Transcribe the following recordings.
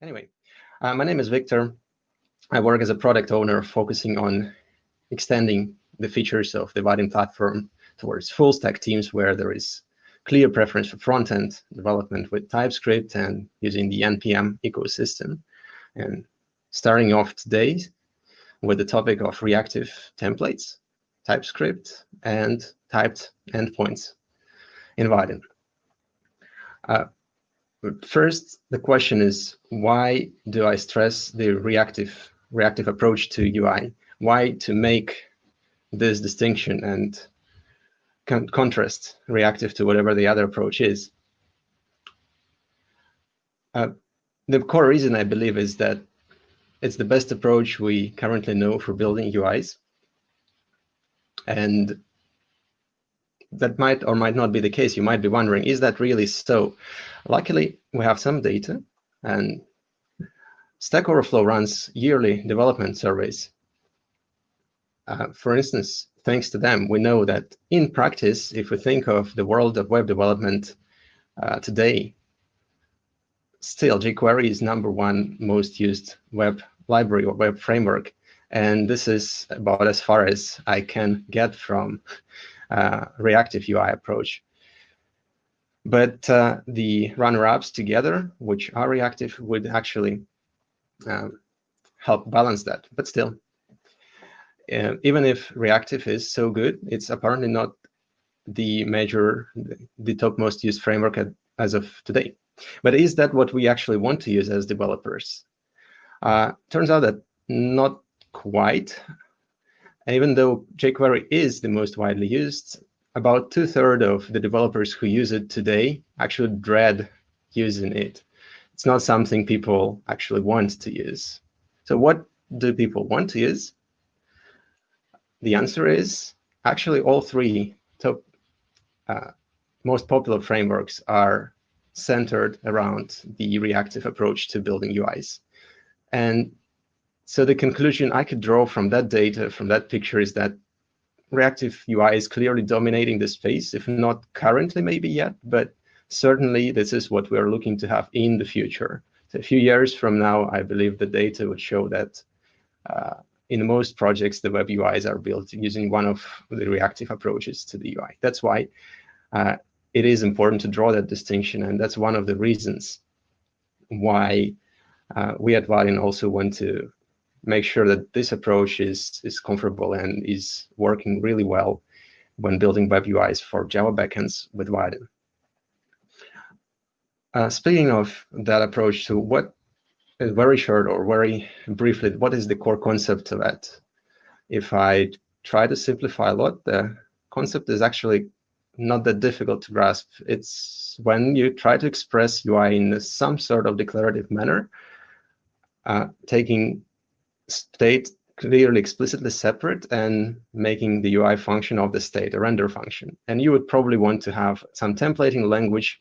Anyway, uh, my name is Victor. I work as a product owner focusing on extending the features of the Vaadin platform towards full stack teams where there is clear preference for front-end development with TypeScript and using the NPM ecosystem. And starting off today with the topic of reactive templates, TypeScript, and typed endpoints in Vaadin. Uh, first, the question is, why do I stress the reactive, reactive approach to UI? Why to make this distinction and con contrast reactive to whatever the other approach is? Uh, the core reason, I believe, is that it's the best approach we currently know for building UIs. And that might or might not be the case. You might be wondering, is that really so? Luckily, we have some data, and Stack Overflow runs yearly development surveys. Uh, for instance, thanks to them, we know that in practice, if we think of the world of web development uh, today, still jQuery is number one most used web library or web framework. And this is about as far as I can get from uh, reactive UI approach. But uh, the runner-ups together, which are reactive, would actually um, help balance that. But still, uh, even if reactive is so good, it's apparently not the major, the top most used framework at, as of today. But is that what we actually want to use as developers? Uh, turns out that not quite. Even though jQuery is the most widely used, about two-thirds of the developers who use it today actually dread using it. It's not something people actually want to use. So what do people want to use? The answer is actually all three top uh, most popular frameworks are centered around the reactive approach to building UIs. And so the conclusion I could draw from that data, from that picture, is that reactive UI is clearly dominating the space, if not currently maybe yet, but certainly this is what we're looking to have in the future. So a few years from now, I believe the data would show that uh, in most projects, the web UIs are built using one of the reactive approaches to the UI. That's why uh, it is important to draw that distinction, and that's one of the reasons why uh, we at Vaadin also want to make sure that this approach is, is comfortable and is working really well when building web UIs for Java backends with Vaadin. Uh, speaking of that approach, so what is very short or very briefly, what is the core concept of that? If I try to simplify a lot, the concept is actually not that difficult to grasp. It's when you try to express UI in some sort of declarative manner, uh, taking state clearly explicitly separate and making the UI function of the state a render function. And you would probably want to have some templating language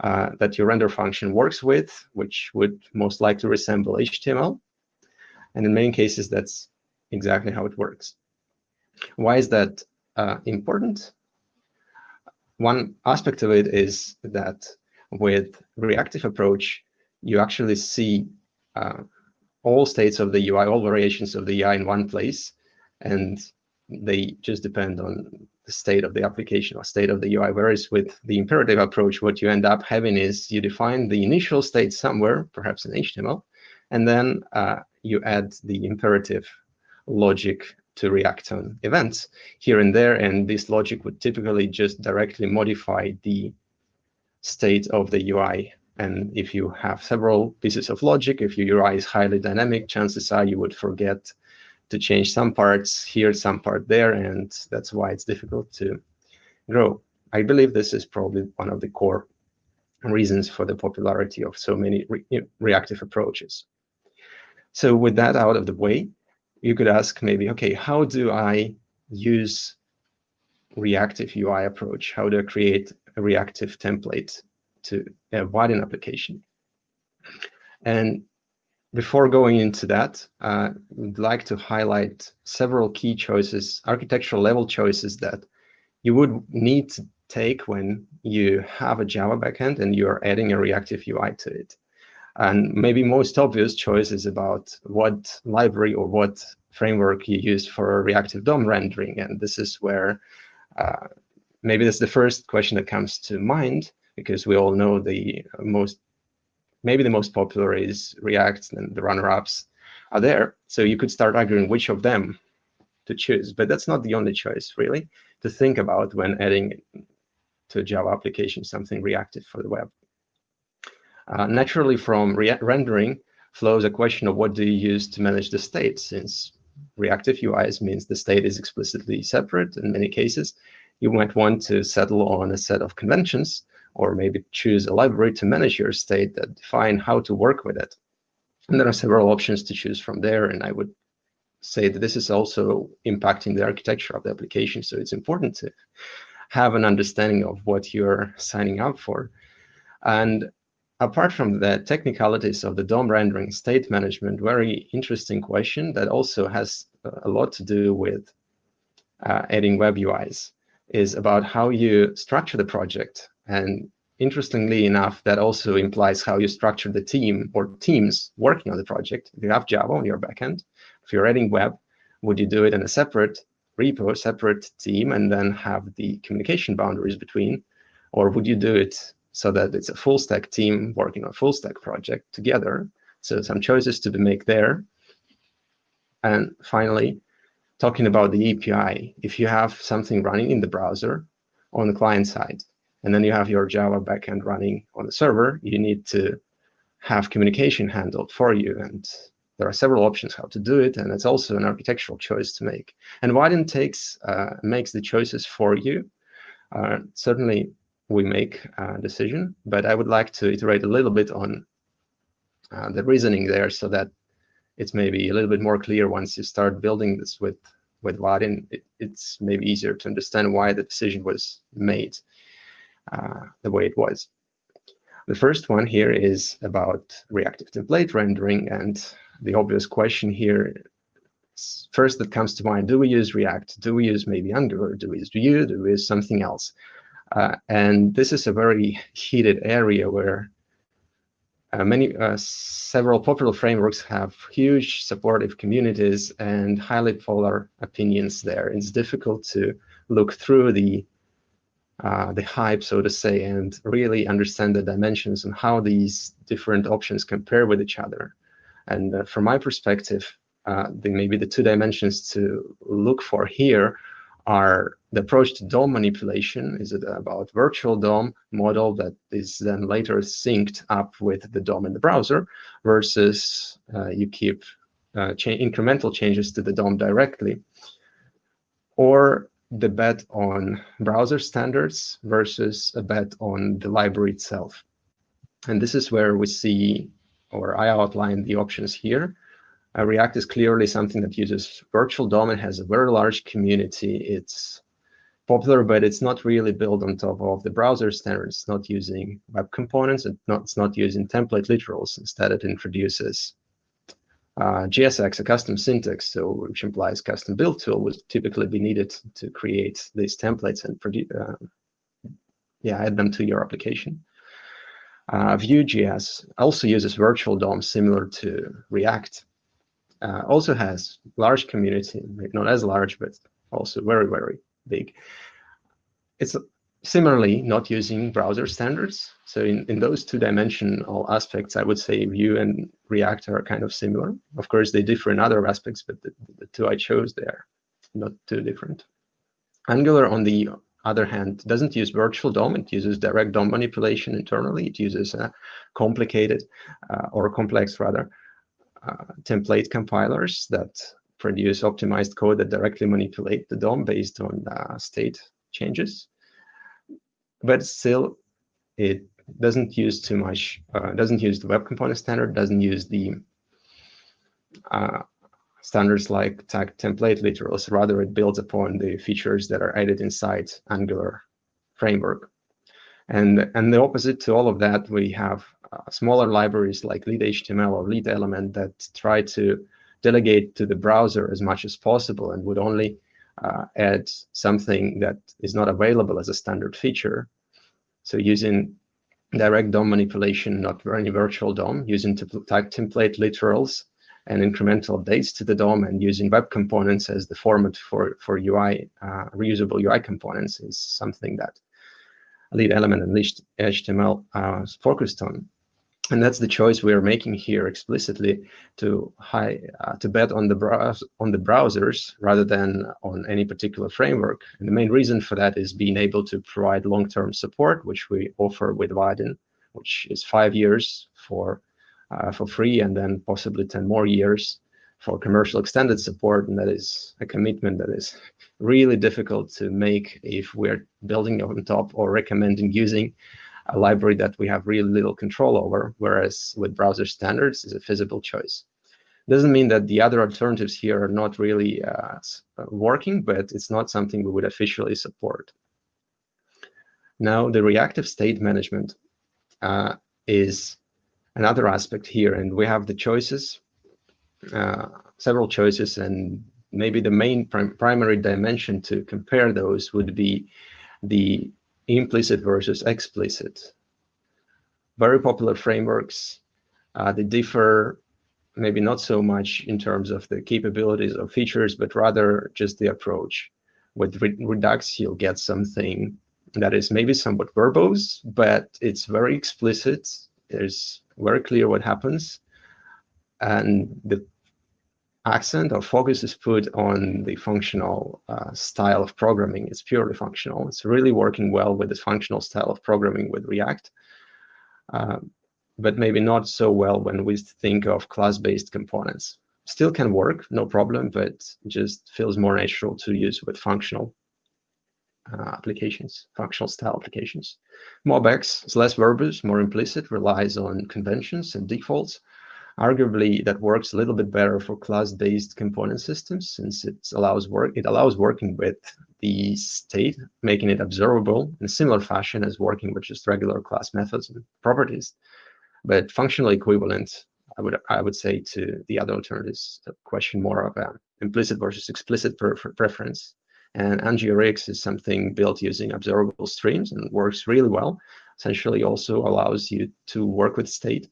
uh, that your render function works with, which would most likely resemble HTML. And in many cases, that's exactly how it works. Why is that uh, important? One aspect of it is that with reactive approach, you actually see uh, all states of the UI, all variations of the UI in one place, and they just depend on the state of the application or state of the UI. Whereas with the imperative approach, what you end up having is you define the initial state somewhere, perhaps in HTML, and then uh, you add the imperative logic to react on events here and there. And this logic would typically just directly modify the state of the UI and if you have several pieces of logic, if your UI is highly dynamic, chances are you would forget to change some parts here, some part there, and that's why it's difficult to grow. I believe this is probably one of the core reasons for the popularity of so many re reactive approaches. So with that out of the way, you could ask maybe, okay, how do I use reactive UI approach? How do I create a reactive template to a Vaadin application. And before going into that, uh, would like to highlight several key choices, architectural level choices that you would need to take when you have a Java backend and you're adding a reactive UI to it. And maybe most obvious choice is about what library or what framework you use for reactive DOM rendering. And this is where uh, maybe that's the first question that comes to mind, because we all know the most, maybe the most popular is React and the runner-ups are there. So you could start arguing which of them to choose, but that's not the only choice really to think about when adding to a Java application something reactive for the web. Uh, naturally, from re rendering flows a question of what do you use to manage the state, since reactive UIs means the state is explicitly separate in many cases. You might want to settle on a set of conventions, or maybe choose a library to manage your state that define how to work with it. And there are several options to choose from there, and I would say that this is also impacting the architecture of the application. So it's important to have an understanding of what you're signing up for. And apart from the technicalities of the DOM rendering state management, very interesting question that also has a lot to do with uh, adding web UIs is about how you structure the project. And interestingly enough, that also implies how you structure the team or teams working on the project. If you have Java on your backend, if you're adding web, would you do it in a separate repo, separate team, and then have the communication boundaries between? Or would you do it so that it's a full stack team working on a full stack project together. So some choices to be made there. And finally, talking about the API, if you have something running in the browser on the client side, and then you have your Java backend running on the server, you need to have communication handled for you. And there are several options how to do it, and it's also an architectural choice to make. And Vaadin takes uh, makes the choices for you. Uh, certainly, we make a decision. But I would like to iterate a little bit on uh, the reasoning there so that it's maybe a little bit more clear once you start building this with, with Vaadin. It, it's maybe easier to understand why the decision was made the way it was. The first one here is about reactive template rendering. And the obvious question here first that comes to mind, do we use React? Do we use maybe Angular? Do we use Vue? Do we use something else? Uh, and this is a very heated area where uh, many, uh, several popular frameworks have huge supportive communities and highly polar opinions there. It's difficult to look through the uh, the hype, so to say, and really understand the dimensions and how these different options compare with each other. And uh, from my perspective, uh, maybe the two dimensions to look for here are the approach to DOM manipulation is it about virtual DOM model that is then later synced up with the DOM in the browser versus uh, you keep uh, cha incremental changes to the DOM directly, or the bet on browser standards versus a bet on the library itself. And this is where we see, or I outline the options here. Uh, React is clearly something that uses virtual DOM and has a very large community. It's popular, but it's not really built on top of the browser standards. It's not using web components. It's not, it's not using template literals. Instead, it introduces uh, JSX, a custom syntax, so which implies custom build tool would typically be needed to create these templates and produce, uh, yeah, add them to your application. Uh, Vue.js also uses virtual DOM similar to React uh, also has large community, not as large, but also very, very big. It's similarly not using browser standards. So in, in those two-dimensional aspects, I would say Vue and React are kind of similar. Of course, they differ in other aspects, but the, the two I chose, they're not too different. Angular, on the other hand, doesn't use virtual DOM. It uses direct DOM manipulation internally. It uses complicated uh, or complex, rather, uh, template compilers that produce optimized code that directly manipulate the DOM based on uh, state changes. But still, it doesn't use too much, uh, doesn't use the web component standard, doesn't use the uh, standards like tag template literals. Rather, it builds upon the features that are added inside Angular framework. And, and the opposite to all of that, we have uh, smaller libraries like lit-html or LitElement that try to delegate to the browser as much as possible and would only uh, add something that is not available as a standard feature. So using direct DOM manipulation, not any virtual DOM, using type template literals and incremental updates to the DOM and using web components as the format for, for UI, uh, reusable UI components is something that LitElement and HTML uh, focused on. And that's the choice we are making here explicitly to high, uh, to bet on the on the browsers rather than on any particular framework. And the main reason for that is being able to provide long-term support, which we offer with Vaadin, which is five years for uh, for free, and then possibly 10 more years for commercial extended support. And that is a commitment that is really difficult to make if we're building on top or recommending using a library that we have really little control over, whereas with browser standards is a feasible choice. Doesn't mean that the other alternatives here are not really uh, working, but it's not something we would officially support. Now, the reactive state management uh, is another aspect here, and we have the choices, uh, several choices, and maybe the main prim primary dimension to compare those would be the implicit versus explicit. Very popular frameworks, uh, they differ maybe not so much in terms of the capabilities or features, but rather just the approach. With Redux, you'll get something that is maybe somewhat verbose, but it's very explicit. There's very clear what happens. And the accent or focus is put on the functional uh, style of programming. It's purely functional. It's really working well with the functional style of programming with React, uh, but maybe not so well when we think of class-based components. Still can work, no problem, but just feels more natural to use with functional uh, applications, functional style applications. MobX is less verbose, more implicit, relies on conventions and defaults, Arguably, that works a little bit better for class-based component systems since it allows work. It allows working with the state, making it observable in a similar fashion as working with just regular class methods and properties. But functionally equivalent, I would I would say to the other alternatives. The question more of a implicit versus explicit pre preference. And NGRX is something built using observable streams and works really well. Essentially, also allows you to work with state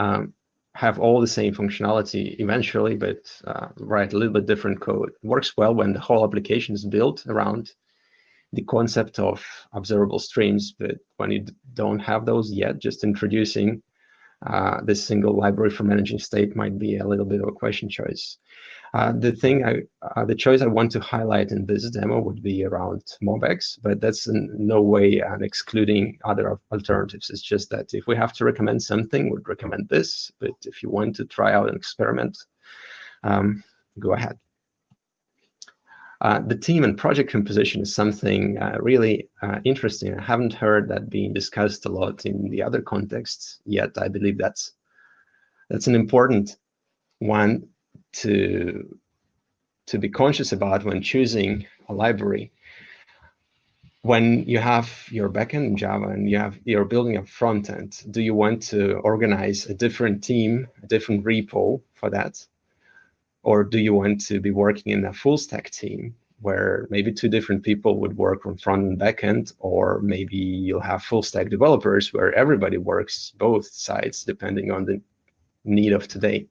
um, have all the same functionality eventually, but uh, write a little bit different code. It works well when the whole application is built around the concept of observable streams, but when you don't have those yet, just introducing uh, this single library for managing state might be a little bit of a question choice. Uh, the thing I, uh, the choice I want to highlight in this demo would be around MobX, but that's in no way an excluding other alternatives. It's just that if we have to recommend something, we'd recommend this. But if you want to try out an experiment, um, go ahead. Uh, the team and project composition is something uh, really uh, interesting. I haven't heard that being discussed a lot in the other contexts yet. I believe that's that's an important one to to be conscious about when choosing a library. When you have your backend in Java and you have you're building a front end, do you want to organize a different team, a different repo for that? Or do you want to be working in a full stack team where maybe two different people would work on front and backend, or maybe you'll have full stack developers where everybody works both sides depending on the need of today.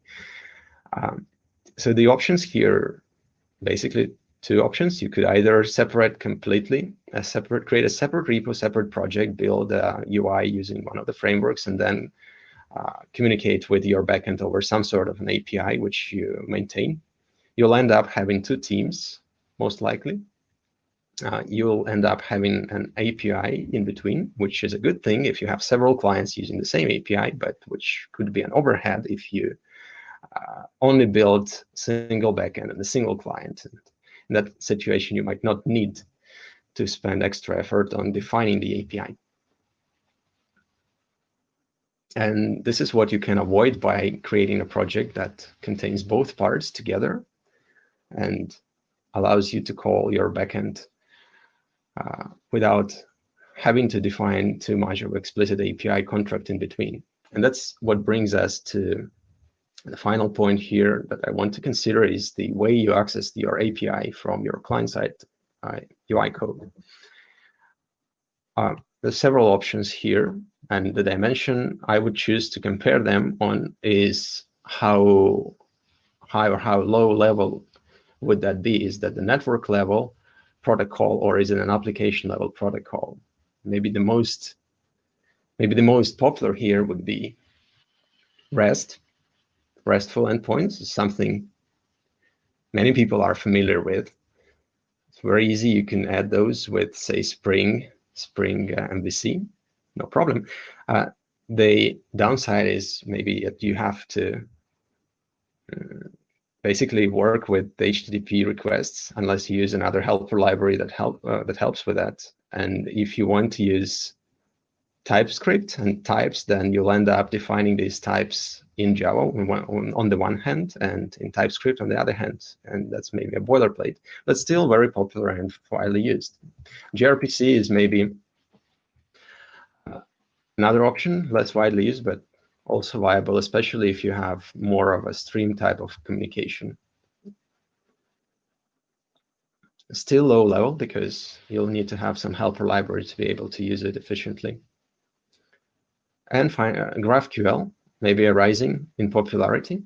Um, so the options here, basically two options. You could either separate completely, a separate, create a separate repo, separate project, build a UI using one of the frameworks, and then uh, communicate with your backend over some sort of an API which you maintain. You'll end up having two teams, most likely. Uh, you'll end up having an API in between, which is a good thing if you have several clients using the same API, but which could be an overhead if you uh, only build single backend and a single client. In that situation, you might not need to spend extra effort on defining the API. And this is what you can avoid by creating a project that contains both parts together and allows you to call your backend uh, without having to define too much of explicit API contract in between. And that's what brings us to the final point here that I want to consider is the way you access your API from your client-side uh, UI code. Uh, there's several options here, and the dimension I would choose to compare them on is how high or how low level would that be? Is that the network level protocol or is it an application level protocol? Maybe the most maybe the most popular here would be REST, RESTful endpoints, is something many people are familiar with. It's very easy. You can add those with, say, Spring Spring uh, MVC, no problem. Uh, the downside is maybe that you have to uh, basically work with the HTTP requests unless you use another helper library that help uh, that helps with that. And if you want to use TypeScript and types, then you'll end up defining these types in Java on, on the one hand and in TypeScript on the other hand. And that's maybe a boilerplate, but still very popular and widely used. gRPC is maybe uh, another option, less widely used, but also viable, especially if you have more of a stream type of communication. Still low level because you'll need to have some helper library to be able to use it efficiently. And uh, GraphQL, maybe a rising in popularity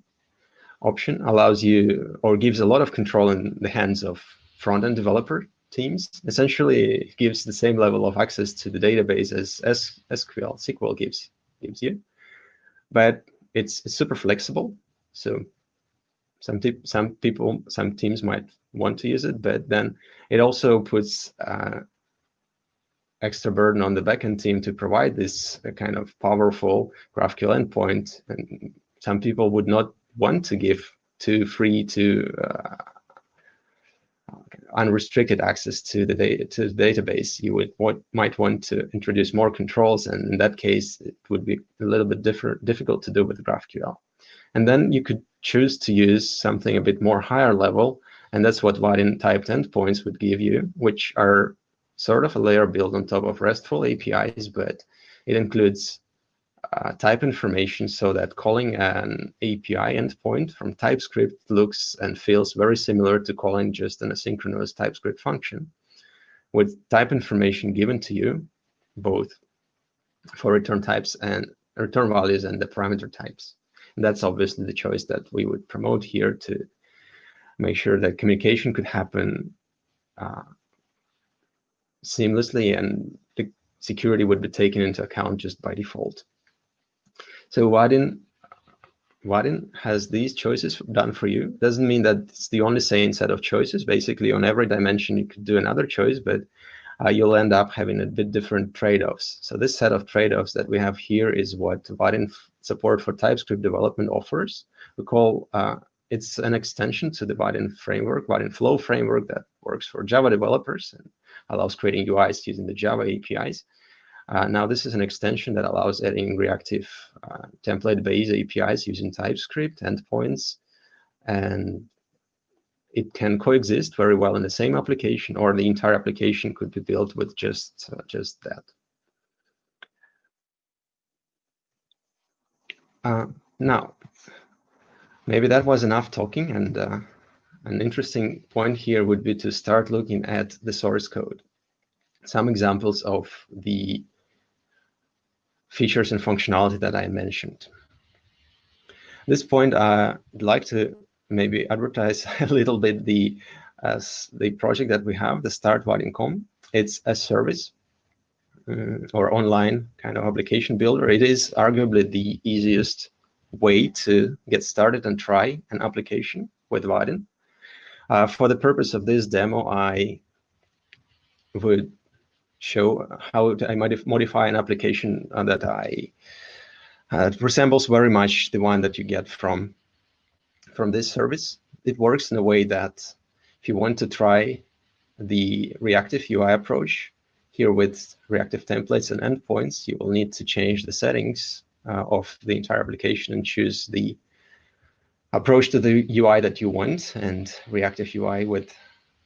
option, allows you or gives a lot of control in the hands of front-end developer teams. Essentially, gives the same level of access to the database as SQL, SQL gives, gives you. But it's, it's super flexible. So some, some people, some teams might want to use it, but then it also puts uh, extra burden on the backend team to provide this uh, kind of powerful GraphQL endpoint. And some people would not want to give to free to uh, unrestricted access to the data to the database. You would what might want to introduce more controls, and in that case, it would be a little bit different, difficult to do with GraphQL. And then you could choose to use something a bit more higher level, and that's what Vaadin typed endpoints would give you, which are sort of a layer built on top of RESTful APIs, but it includes uh, type information so that calling an API endpoint from TypeScript looks and feels very similar to calling just an asynchronous TypeScript function with type information given to you, both for return types and return values and the parameter types. And that's obviously the choice that we would promote here to make sure that communication could happen uh, seamlessly and the security would be taken into account just by default. So Vaadin, Vaadin has these choices done for you. Doesn't mean that it's the only sane set of choices. Basically, on every dimension, you could do another choice, but uh, you'll end up having a bit different trade-offs. So this set of trade-offs that we have here is what Vaadin support for TypeScript development offers. We call uh, it's an extension to the Vaadin framework, Vaadin Flow framework that works for Java developers and allows creating UIs using the Java APIs. Uh, now, this is an extension that allows adding reactive uh, template-based APIs using TypeScript endpoints, and it can coexist very well in the same application, or the entire application could be built with just uh, just that. Uh, now, maybe that was enough talking, and uh, an interesting point here would be to start looking at the source code. Some examples of the features and functionality that I mentioned. At this point, uh, I'd like to maybe advertise a little bit the as the project that we have, the Start Vaadin.com. It's a service uh, or online kind of application builder. It is arguably the easiest way to get started and try an application with Vaadin. Uh, for the purpose of this demo, I would show how I might modify an application uh, that I uh, resembles very much the one that you get from from this service. It works in a way that if you want to try the reactive UI approach here with reactive templates and endpoints, you will need to change the settings of the entire application and choose the approach to the UI that you want, and reactive UI would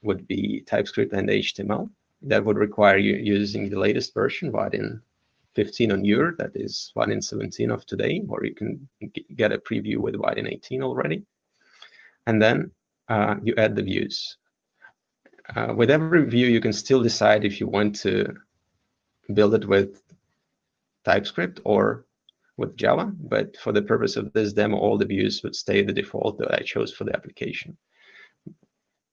would be TypeScript and HTML. That would require you using the latest version, Vaadin 15 on your, that is Vaadin 17 of today, or you can get a preview with Vaadin 18 already. And then uh, you add the views. Uh, with every view, you can still decide if you want to build it with TypeScript or with Java, but for the purpose of this demo, all the views would stay the default that I chose for the application.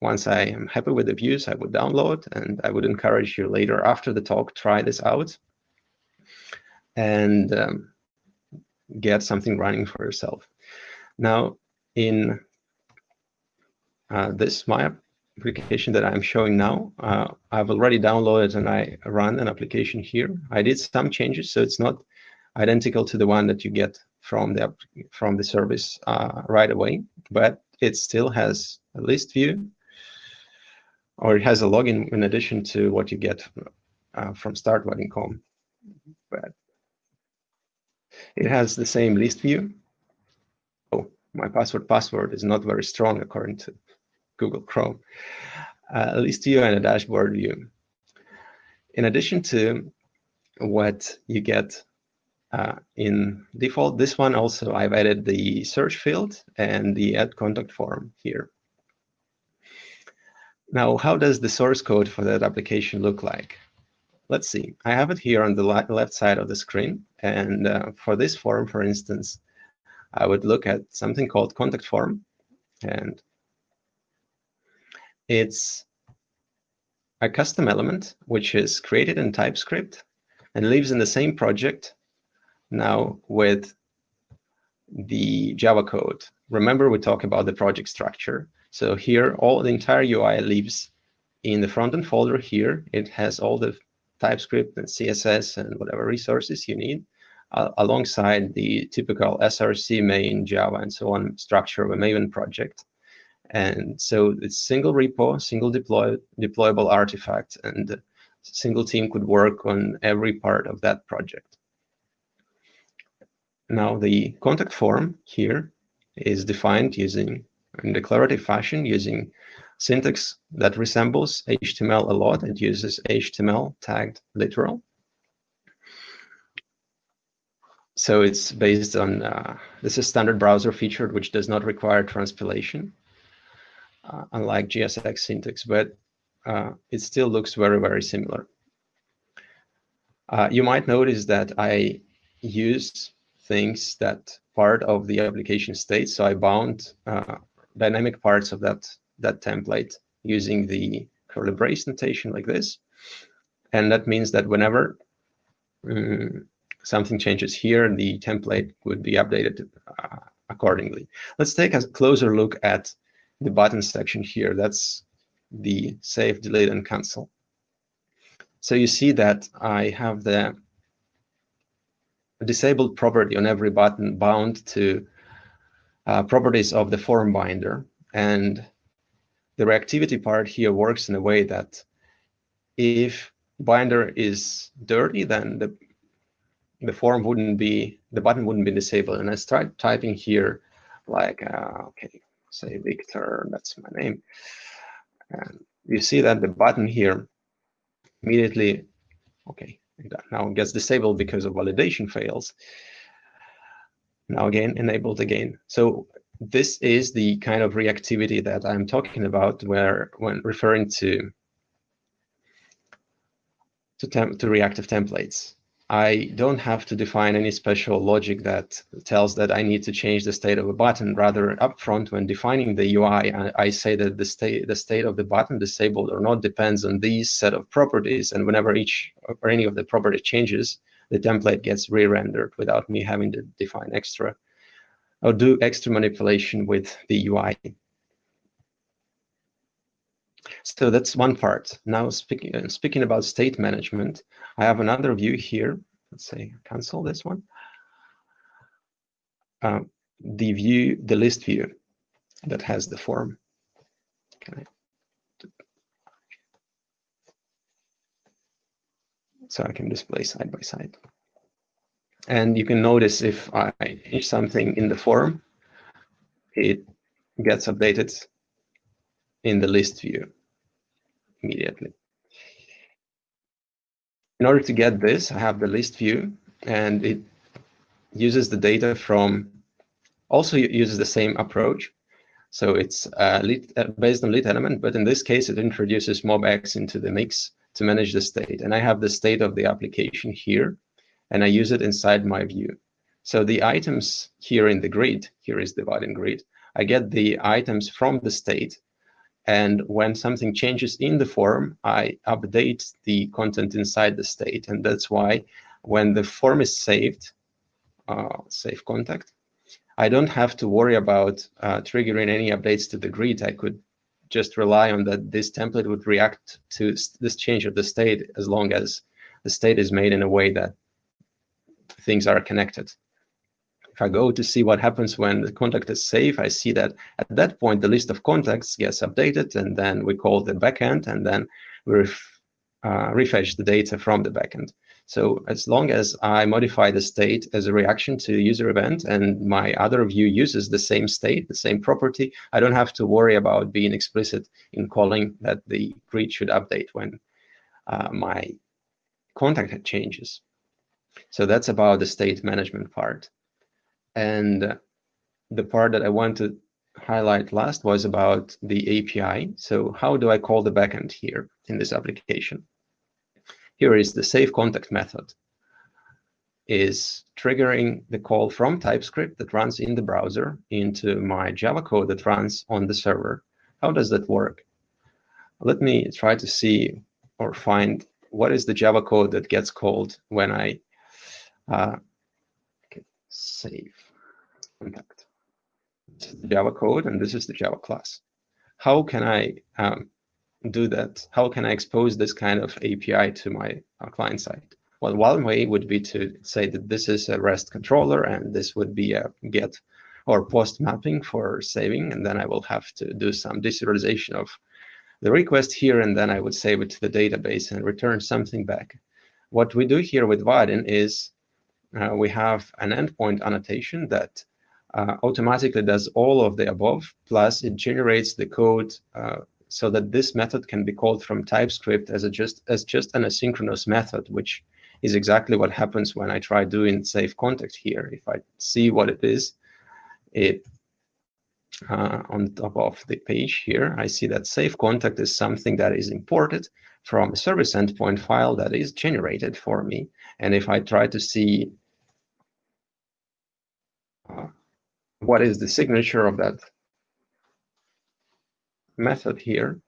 Once I am happy with the views, I would download, and I would encourage you later after the talk, try this out and um, get something running for yourself. Now, in uh, this my application that I'm showing now, uh, I've already downloaded and I run an application here. I did some changes, so it's not identical to the one that you get from the from the service uh, right away, but it still has a list view, or it has a login in addition to what you get uh, from start.vaadin.com. But it has the same list view. Oh, my password password is not very strong according to Google Chrome. Uh, list view and a dashboard view. In addition to what you get uh, in default, this one also I've added the search field and the add contact form here. Now, how does the source code for that application look like? Let's see. I have it here on the left side of the screen. And uh, for this form, for instance, I would look at something called contact form. And it's a custom element which is created in TypeScript and lives in the same project now with the Java code. Remember, we talked about the project structure. So here, all the entire UI lives in the front-end folder here. It has all the TypeScript and CSS and whatever resources you need, uh, alongside the typical SRC main, Java, and so on structure of a Maven project. And so it's single repo, single deploy, deployable artifact, and single team could work on every part of that project. Now the contact form here is defined using in declarative fashion using syntax that resembles HTML a lot. It uses HTML tagged literal. So it's based on, uh, this is standard browser featured, which does not require transpilation uh, unlike JSX syntax, but uh, it still looks very, very similar. Uh, you might notice that I use things that part of the application state. So I bound uh, dynamic parts of that, that template using the curly brace notation like this. And that means that whenever um, something changes here, the template would be updated uh, accordingly. Let's take a closer look at the button section here. That's the save, delete, and cancel. So you see that I have the disabled property on every button bound to uh, properties of the form binder. And the reactivity part here works in a way that if binder is dirty, then the the form wouldn't be, the button wouldn't be disabled. And I start typing here like, uh, okay, say Victor, that's my name. And you see that the button here immediately, okay, now gets disabled because of validation fails. Now again, enabled again. So this is the kind of reactivity that I'm talking about where when referring to to, to reactive templates. I don't have to define any special logic that tells that I need to change the state of a button. Rather, upfront, when defining the UI, I, say that the state the state of the button, disabled or not, depends on these set of properties. And whenever each or any of the property changes, the template gets re-rendered without me having to define extra or do extra manipulation with the UI. So that's one part. Now speaking uh, speaking about state management, I have another view here. Let's say cancel this one. Uh, the view, the list view that has the form. Okay. So I can display side by side. And you can notice if I change something in the form, it gets updated in the list view immediately. In order to get this, I have the list view, and it uses the data from, also uses the same approach. So it's uh, uh, based on LitElement, but in this case, it introduces MobX into the mix to manage the state. And I have the state of the application here, and I use it inside my view. So the items here in the grid, here is the Vaadin grid, I get the items from the state. And when something changes in the form, I update the content inside the state. And that's why when the form is saved, uh, save contact, I don't have to worry about uh, triggering any updates to the grid. I could just rely on that this template would react to this change of the state as long as the state is made in a way that things are connected. If I go to see what happens when the contact is safe, I see that at that point, the list of contacts gets updated, and then we call the backend, and then we ref, uh, the data from the backend. So as long as I modify the state as a reaction to user event and my other view uses the same state, the same property, I don't have to worry about being explicit in calling that the grid should update when uh, my contact changes. So that's about the state management part. And the part that I want to highlight last was about the API. So how do I call the backend here in this application? Here is the save contact method is triggering the call from TypeScript that runs in the browser into my Java code that runs on the server. How does that work? Let me try to see or find what is the Java code that gets called when I uh, save contact. This is the Java code, and this is the Java class. How can I um, do that? How can I expose this kind of API to my uh, client side? Well, one way would be to say that this is a REST controller and this would be a get or post mapping for saving. And then I will have to do some deserialization of the request here. And then I would save it to the database and return something back. What we do here with Vaadin is uh, we have an endpoint annotation that uh, automatically does all of the above, plus it generates the code uh, so that this method can be called from TypeScript as, a just, as just an asynchronous method, which is exactly what happens when I try doing save contact here. If I see what it is, it uh, on top of the page here, I see that save contact is something that is imported from a service endpoint file that is generated for me. And if I try to see uh, what is the signature of that method here,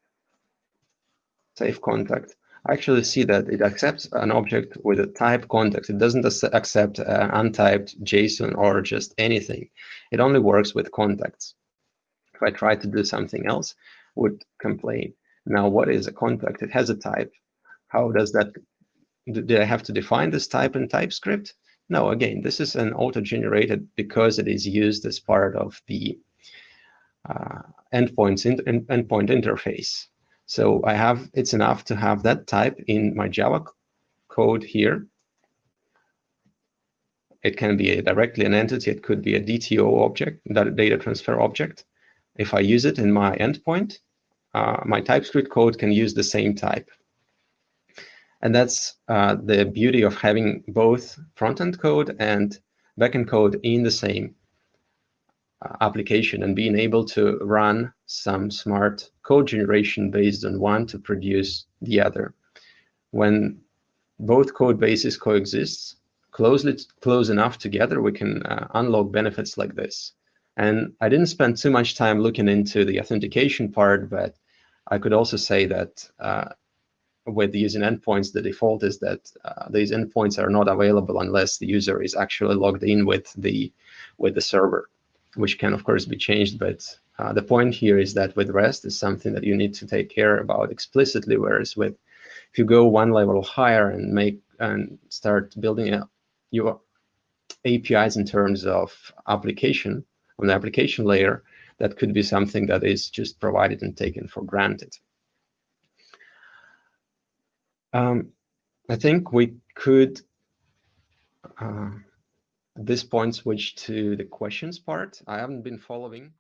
save contact, I actually see that it accepts an object with a type context. It doesn't accept untyped JSON or just anything. It only works with contacts. If I try to do something else, would complain. Now, what is a contact? It has a type. How does that, do I have to define this type in TypeScript? No, again, this is an auto-generated because it is used as part of the uh, endpoints in, in, endpoint interface. So I have it's enough to have that type in my Java code here. It can be a, directly an entity. It could be a DTO object, that data transfer object. If I use it in my endpoint, uh, my TypeScript code can use the same type. And that's uh, the beauty of having both front-end code and backend code in the same uh, application and being able to run some smart code generation based on one to produce the other. When both code bases coexist closely close enough together, we can uh, unlock benefits like this. And I didn't spend too much time looking into the authentication part, but I could also say that uh, with using endpoints, the default is that uh, these endpoints are not available unless the user is actually logged in with the with the server which can of course be changed, but uh, the point here is that with REST is something that you need to take care about explicitly, whereas with if you go one level higher and make and start building a, your APIs in terms of application on the application layer, that could be something that is just provided and taken for granted. Um, I think we could uh, this point switch to the questions part. I haven't been following